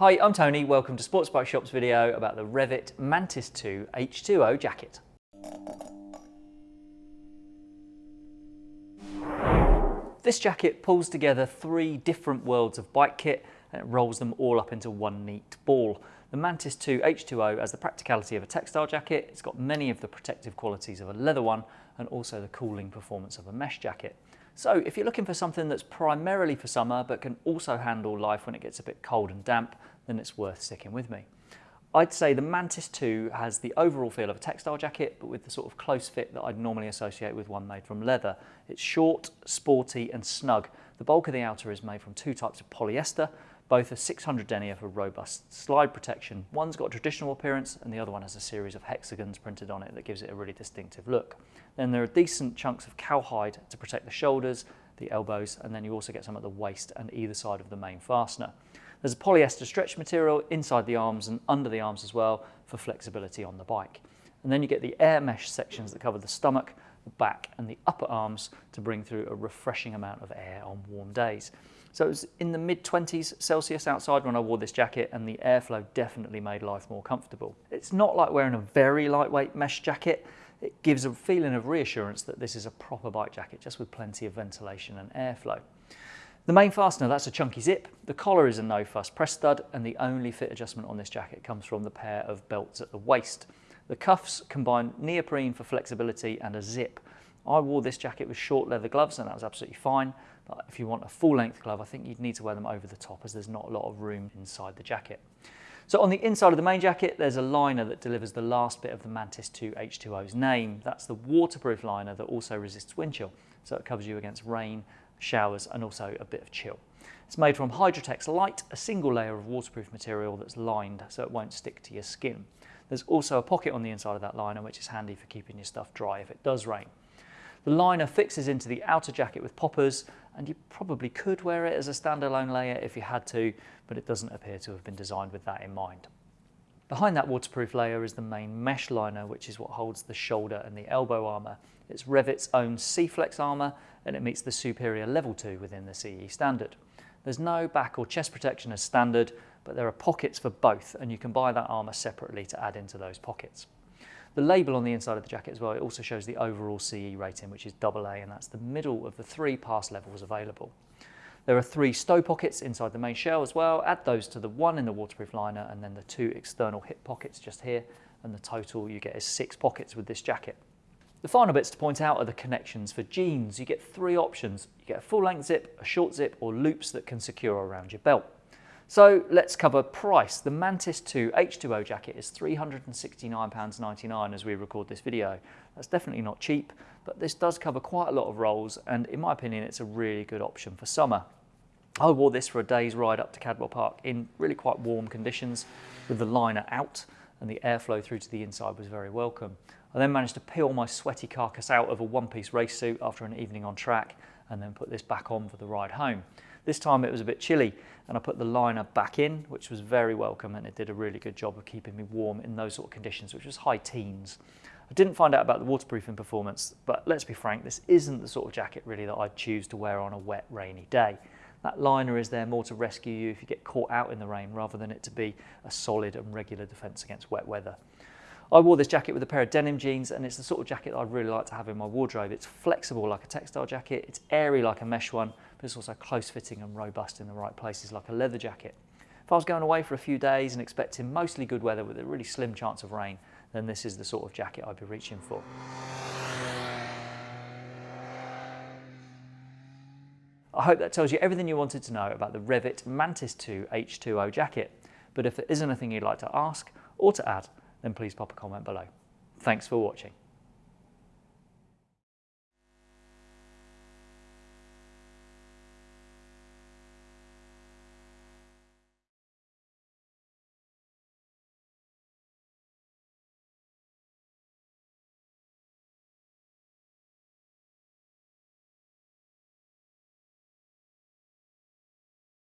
Hi, I'm Tony. Welcome to Sports Bike Shop's video about the Revit Mantis 2 H2O jacket. This jacket pulls together three different worlds of bike kit and it rolls them all up into one neat ball. The Mantis 2 H2O has the practicality of a textile jacket, it's got many of the protective qualities of a leather one and also the cooling performance of a mesh jacket. So if you're looking for something that's primarily for summer but can also handle life when it gets a bit cold and damp, then it's worth sticking with me. I'd say the Mantis 2 has the overall feel of a textile jacket, but with the sort of close fit that I'd normally associate with one made from leather. It's short, sporty and snug. The bulk of the outer is made from two types of polyester, both are 600 denier for robust slide protection. One's got a traditional appearance and the other one has a series of hexagons printed on it that gives it a really distinctive look. Then there are decent chunks of cowhide to protect the shoulders, the elbows, and then you also get some at the waist and either side of the main fastener. There's a polyester stretch material inside the arms and under the arms as well for flexibility on the bike. And then you get the air mesh sections that cover the stomach, the back and the upper arms to bring through a refreshing amount of air on warm days. So it was in the mid 20s Celsius outside when I wore this jacket and the airflow definitely made life more comfortable. It's not like wearing a very lightweight mesh jacket. It gives a feeling of reassurance that this is a proper bike jacket just with plenty of ventilation and airflow. The main fastener, that's a chunky zip. The collar is a no fuss press stud and the only fit adjustment on this jacket comes from the pair of belts at the waist. The cuffs combine neoprene for flexibility and a zip. I wore this jacket with short leather gloves and that was absolutely fine. But if you want a full length glove, I think you'd need to wear them over the top as there's not a lot of room inside the jacket. So on the inside of the main jacket, there's a liner that delivers the last bit of the Mantis 2 H2O's name. That's the waterproof liner that also resists wind chill. So it covers you against rain, showers and also a bit of chill. It's made from Hydratex Light, a single layer of waterproof material that's lined so it won't stick to your skin. There's also a pocket on the inside of that liner which is handy for keeping your stuff dry if it does rain. The liner fixes into the outer jacket with poppers and you probably could wear it as a standalone layer if you had to, but it doesn't appear to have been designed with that in mind. Behind that waterproof layer is the main mesh liner, which is what holds the shoulder and the elbow armour. It's Revit's own SEEFLEX armour and it meets the superior level 2 within the CE standard. There's no back or chest protection as standard, but there are pockets for both and you can buy that armour separately to add into those pockets. The label on the inside of the jacket as well, it also shows the overall CE rating, which is AA, and that's the middle of the three pass levels available. There are three stow pockets inside the main shell as well. Add those to the one in the waterproof liner and then the two external hip pockets just here. And the total you get is six pockets with this jacket. The final bits to point out are the connections for jeans. You get three options. You get a full length zip, a short zip or loops that can secure around your belt. So let's cover price. The Mantis 2 H2O jacket is £369.99 as we record this video. That's definitely not cheap, but this does cover quite a lot of roles and in my opinion it's a really good option for summer. I wore this for a day's ride up to Cadwell Park in really quite warm conditions with the liner out and the airflow through to the inside was very welcome. I then managed to peel my sweaty carcass out of a one-piece race suit after an evening on track and then put this back on for the ride home. This time it was a bit chilly and I put the liner back in, which was very welcome and it did a really good job of keeping me warm in those sort of conditions, which was high teens. I didn't find out about the waterproofing performance, but let's be frank, this isn't the sort of jacket really that I'd choose to wear on a wet, rainy day. That liner is there more to rescue you if you get caught out in the rain rather than it to be a solid and regular defence against wet weather. I wore this jacket with a pair of denim jeans and it's the sort of jacket I'd really like to have in my wardrobe. It's flexible like a textile jacket, it's airy like a mesh one, but it's also close fitting and robust in the right places like a leather jacket. If I was going away for a few days and expecting mostly good weather with a really slim chance of rain, then this is the sort of jacket I'd be reaching for. I hope that tells you everything you wanted to know about the Revit Mantis 2 H2O jacket. But if there is anything you'd like to ask or to add, then please pop a comment below. Thanks for watching.